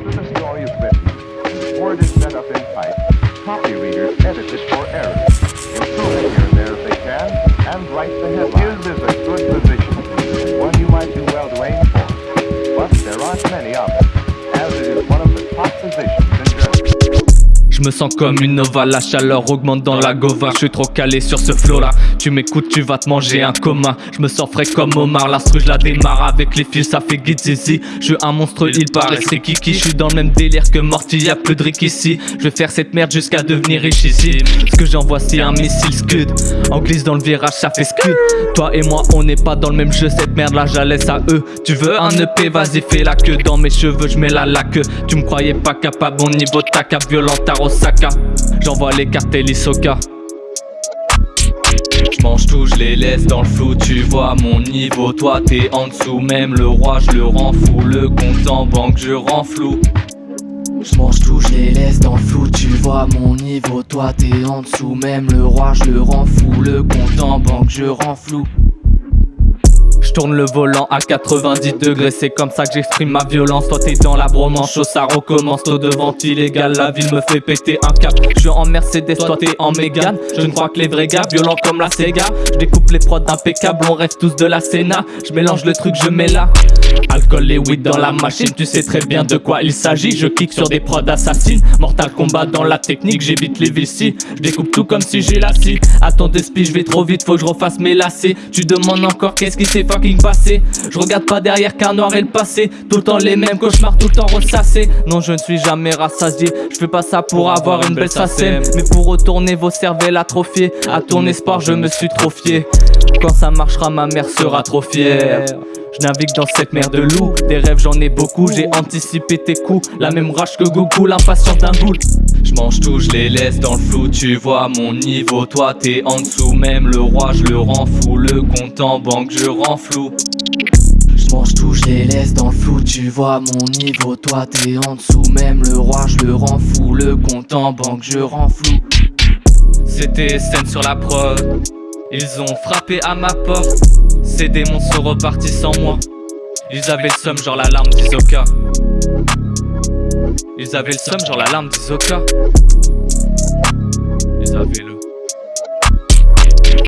After the story is written, word is set up in type, copy readers edit it Je me sens comme une nova, la chaleur augmente dans la gova. Je suis trop calé sur ce flow là Tu m'écoutes, tu vas te manger un coma. Je me sens frais comme Omar, l'instru je la démarre Avec les fils ça fait zizi. Je suis un monstre, il paraît c'est Kiki. Je suis dans le même délire que Morty, y'a plus de Rick ici. Je vais faire cette merde jusqu'à devenir riche ici. Ce que j'envoie c'est un missile scud. En glisse dans le virage ça fait scud. Toi et moi on n'est pas dans le même jeu Cette merde là j'allais à eux. Tu veux un EP vas-y fais la queue. Dans mes cheveux je mets la laque. Tu me croyais pas capable Mon niveau ta cap violent J'envoie les cartes l'Isoka. J'mange tout, je les laisse dans le flou, tu vois mon niveau. Toi t'es en dessous, même le roi je le rends fou. Le compte en banque je rends flou. J'mange tout, je les laisse dans le flou, tu vois mon niveau. Toi t'es en dessous, même le roi je le rends fou. Le compte en banque je rends flou je tourne le volant à 90 degrés, c'est comme ça que j'exprime ma violence. Toi t'es dans la bromance, chaud ça recommence. Taux de vente illégal, la ville me fait péter un cap. Je suis en Mercedes, toi t'es en Mégane. Je ne crois que les vrais gars, violents comme la Sega. Je découpe les prods impeccables, on rêve tous de la Sénat. Je mélange le truc, je mets là. Alcool et weed dans la machine, tu sais très bien de quoi il s'agit. Je kick sur des prods assassines. Mortal combat dans la technique, j'évite les vici. Je découpe tout comme si j'ai la scie. Attends d'esprit, je vais trop vite, faut que je refasse mes lacets. Tu demandes encore qu'est-ce qui s'est fucking passé. Je regarde pas derrière car noir est le passé. Tout le temps les mêmes cauchemars, tout le temps ressassés. Non, je ne suis jamais rassasié. Je fais pas ça pour avoir une belle sacème. Mais pour retourner vos cervelles atrophiées. À ton espoir, je me suis trop fié. Quand ça marchera, ma mère sera trop fière. Je navigue dans cette mer de loup Des rêves j'en ai beaucoup, j'ai anticipé tes coups La même rage que Goku, l'impatience d'un boule Je mange tout, je les laisse dans le flou Tu vois mon niveau, toi t'es en dessous Même le roi je le rends fou. Le compte en banque je rends flou. Je mange tout, je les laisse dans le flou, tu vois mon niveau, toi t'es en dessous, même le roi je le rends fou, le compte en banque je rends flou. C'était scène sur la prod, ils ont frappé à ma porte. Ces démons sont repartis sans moi. Ils avaient le somme genre l'alarme d'Isoka Ils avaient le somme genre l'alarme d'Isoka Ils avaient le